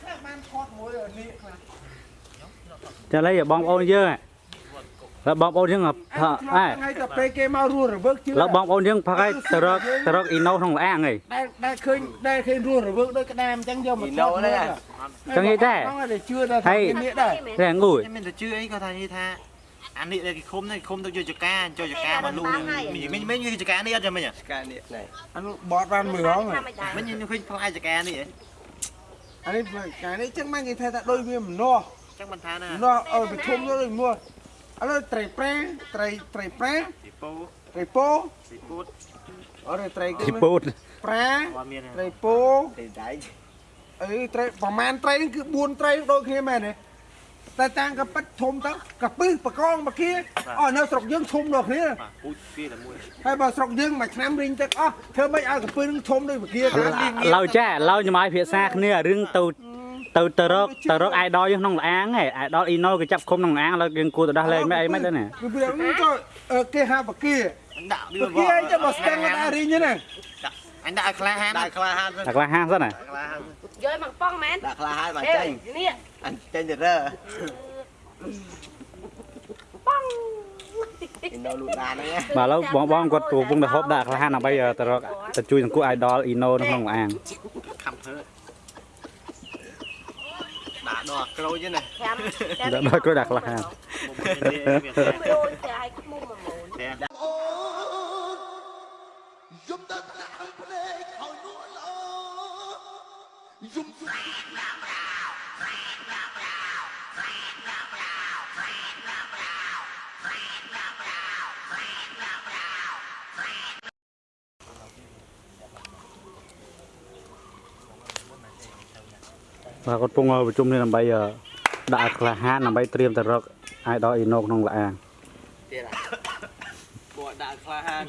ខ្លះបានថតមួយនេះខ្លះចាឥឡូវបងប្អូនយើងហើយបងប្អូនយើងផឹកអែថ្ងៃទៅពេលគេមករស់រវើកជឿហើយបងប្អូនយើងផឹកហើយទៅរកទៅរកអ៊ីណូក្នុងលាងហីដែលដែលឃើញដែលឃើញរស់រវើកដូចក្តាមអញ្ចឹងយកមកថតហ្នឹងចឹងនិយាយដែរហ្នឹងជឿដល់ថាគេនេះដែរតែងូយមិនទៅជឿអីគាត់ថានិយាយថាអានេះដែលគេឃុំនេះឃុំទៅយកចកាចូលចកាមកលូមិញមិញមិញចកានេះអត់ចាំមិញចកានេះអានោះបត់បានមើលហងមិញខ្ញុំឃើញផ្លែចកានេះហ៎ អានេះកានេះចឹងមកគេថាថាដូចវាម្នាស់ចឹងមិនថាណាម្នាស់ឲ្យប្រធំទៅដូចមួយឥឡូវត្រីប្រាត្រីត្រីប្រាពីពោត្រីពោពីពុតអរត្រីគេទីពូតប្រាអត់មានត្រីពោទេដៃអីត្រីប្រហែលត្រីហ្នឹងគឺ4ត្រីដូចគ្នាមែនទេ តែតាំងកប៉ិតធំទៅកពឹសបកងមក kia អស់នៅស្រុកយើងធំដូចគ្នាបាទពូជពីតែមួយហើយបើស្រុកយើងមួយឆ្នាំរីងទឹកអស់ធ្វើម៉េចឲ្យកពឹសនឹងធំដូចមក kia ឡៅចាឡៅញ៉ាំឲ្យភាសាគ្នារឿងទៅទៅទៅរកទៅរកអាយដលយើងក្នុងលាងហីអាយដលអ៊ីណូគេចាប់ឃុំក្នុងលាងហើយយើងគួរទៅដោះលែងមិនអីមិនទៅណាគឺវាហ្នឹងទៅអឺគេហៅបកាដាក់វាបកាអីទៅបើស្ទឹងអត់អាចរីងទេណា អញដាក់ឲ្យខ្លាហានដាក់ក្លាហានតែខ្លះហាងសិនណាខ្លាហានយកមកប៉ងមែនដាក់ក្លាហានមកអេចេញនេះអញចេញទៅរើប៉ងឥណ្ឌូលូដានហ្នឹងបាទឥឡូវបងបងគាត់កំពុងតែហូបដាក់ខ្លះហាងដើម្បីទៅរកទៅជួយសង្គមអាយដលអ៊ីណូក្នុងលាងខំធ្វើដាក់ដល់ក្រូចហ្នឹងណាចាំដល់ដល់គាត់ដាក់ខ្លះហាង បាទគាត់កំពុងប្រជុំនេះដើម្បីដាក់ខ្លះហាងដើម្បីត្រៀមទៅរកអាយដលអ៊ីណូក្នុងលាងទៀតពួកដាក់ក្លាហាន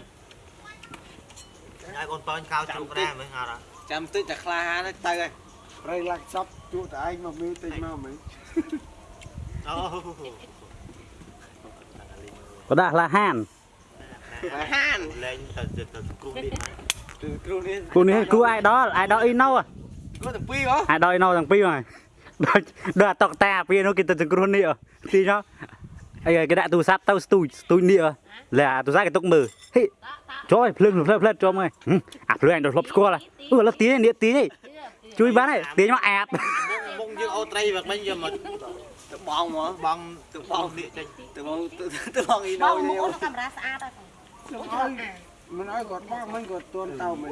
ឲ្យកូនតូចកោជ្រូកដែរមើលអត់ចាំតិចតែក្លាហានទៅទៅហើយប្រៃឡាក់សពជួតឯងមកមើលតិចមកមើលអូក៏ដាក់ខ្លះហាងក្លាហានលេងទៅទៅគ្រូនេះគឺគ្រូនេះគូនេះគូអាយដលអាយដលអ៊ីណូគ្រូទាំងពីរហ៎អាយដលអ៊ីណូទាំងពីរហើយដូចដូចអាតុកតាពីនោះគេទៅសង្គ្រោះនេះទីចុះ អីគេដាក់ទូរស័ព្ទទៅស្ទូចស្ទូចនេះលែអាទូរស័ព្ទគេទុកមើលហេចូលឲ្យភ្លើងភ្លើងភ្លើងចូលមកអាភ្លើងអញទៅធ្លាប់ស្គាល់អឺឥឡូវទាញនេះទាញនេះជួយបានហើយទាញមកអាតបងយើងអូត្រីវាមិញយកមកទៅបងមកបងទៅបងនេះចេញទៅបងទៅបងអ៊ីបណូងនេះមុនកាមេរ៉ាស្អាតហើយខ្ញុំឲ្យមិនឲ្យគាត់បងមិនគាត់ទួនតៅមិន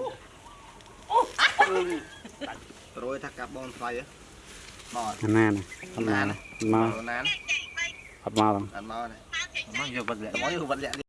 ប្រួយថាកាប់បងស្វ័យបតណានអត់ណានមកណានអត់មកអត់មកណា មកយកបាត់លាក់មកយកវត្តលាក់